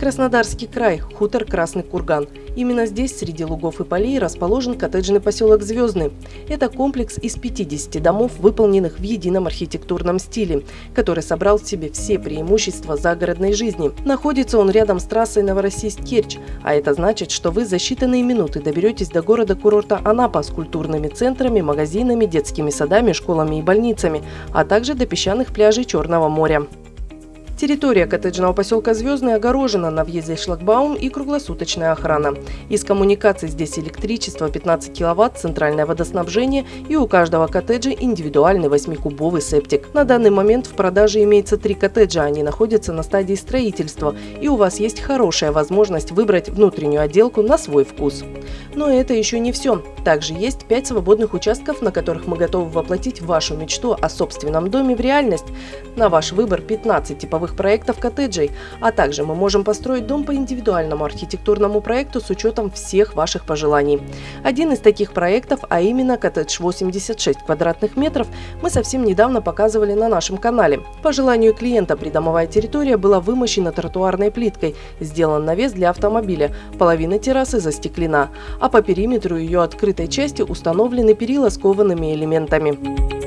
Краснодарский край, хутор Красный Курган. Именно здесь, среди лугов и полей, расположен коттеджный поселок Звездный. Это комплекс из 50 домов, выполненных в едином архитектурном стиле, который собрал в себе все преимущества загородной жизни. Находится он рядом с трассой Новороссийск-Керчь, а это значит, что вы за считанные минуты доберетесь до города-курорта Анапа с культурными центрами, магазинами, детскими садами, школами и больницами, а также до песчаных пляжей Черного моря. Территория коттеджного поселка Звездный огорожена на въезде шлагбаум и круглосуточная охрана. Из коммуникаций здесь электричество 15 киловатт, центральное водоснабжение и у каждого коттеджа индивидуальный 8-кубовый септик. На данный момент в продаже имеется три коттеджа, они находятся на стадии строительства и у вас есть хорошая возможность выбрать внутреннюю отделку на свой вкус. Но это еще не все. Также есть 5 свободных участков, на которых мы готовы воплотить вашу мечту о собственном доме в реальность. На ваш выбор 15 типовых новых проектов коттеджей, а также мы можем построить дом по индивидуальному архитектурному проекту с учетом всех ваших пожеланий. Один из таких проектов, а именно коттедж 86 квадратных метров, мы совсем недавно показывали на нашем канале. По желанию клиента придомовая территория была вымощена тротуарной плиткой, сделан навес для автомобиля, половина террасы застеклена, а по периметру ее открытой части установлены перила с коваными элементами.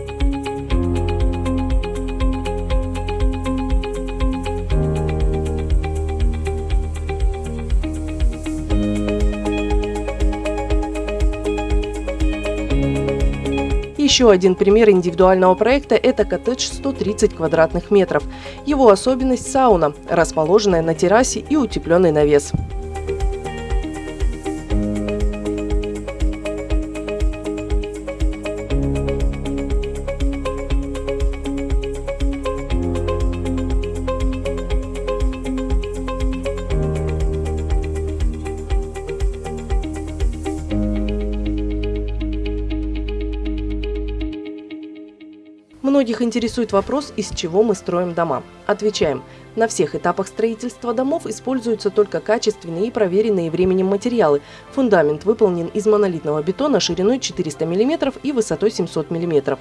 Еще один пример индивидуального проекта – это коттедж 130 квадратных метров. Его особенность – сауна, расположенная на террасе и утепленный навес. Многих интересует вопрос, из чего мы строим дома. Отвечаем. На всех этапах строительства домов используются только качественные и проверенные временем материалы. Фундамент выполнен из монолитного бетона шириной 400 мм и высотой 700 мм.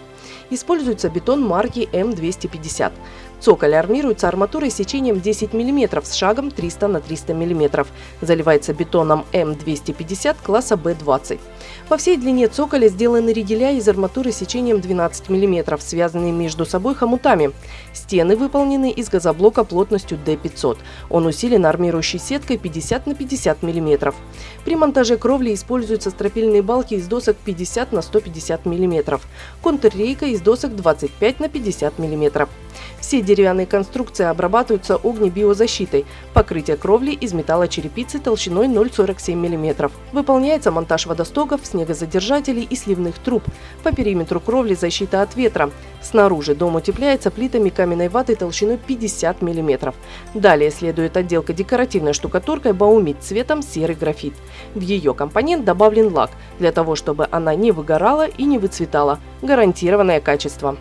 Используется бетон марки М250. Цоколь армируется арматурой сечением 10 мм с шагом 300 на 300 мм. Заливается бетоном М250 класса Б20. По всей длине цоколя сделаны ригеля из арматуры сечением 12 мм, связанные между собой хомутами. Стены выполнены из газоблока плотностью D500. Он усилен армирующей сеткой 50 на 50 мм. При монтаже кровли используются стропильные балки из досок 50 на 150 мм. Контррейка из досок 25 на 50 мм. Все деревянные конструкции обрабатываются огнебиозащитой. Покрытие кровли из металлочерепицы толщиной 0,47 мм. Выполняется монтаж водостоков, снегозадержателей и сливных труб. По периметру кровли защита от ветра. Снаружи дом утепляется плитами каменной ваты толщиной 50 мм. Далее следует отделка декоративной штукатуркой баумит цветом серый графит. В ее компонент добавлен лак, для того чтобы она не выгорала и не выцветала. Гарантированное качество.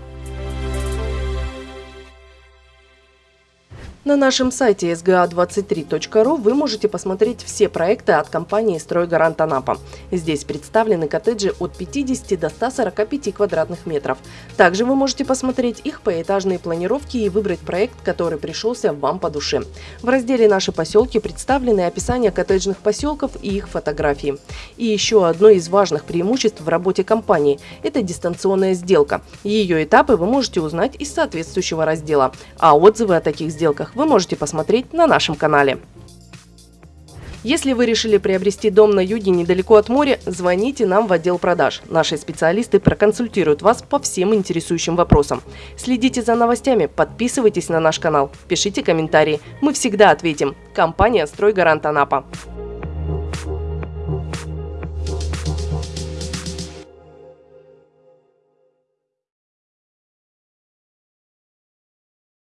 На нашем сайте sga23.ru вы можете посмотреть все проекты от компании «Стройгарант Анапа». Здесь представлены коттеджи от 50 до 145 квадратных метров. Также вы можете посмотреть их поэтажные планировки и выбрать проект, который пришелся вам по душе. В разделе «Наши поселки» представлены описания коттеджных поселков и их фотографии. И еще одно из важных преимуществ в работе компании – это дистанционная сделка. Ее этапы вы можете узнать из соответствующего раздела. А отзывы о таких сделках вы можете посмотреть на нашем канале. Если вы решили приобрести дом на юге недалеко от моря, звоните нам в отдел продаж. Наши специалисты проконсультируют вас по всем интересующим вопросам. Следите за новостями, подписывайтесь на наш канал, пишите комментарии. Мы всегда ответим. Компания «Стройгарант Анапа».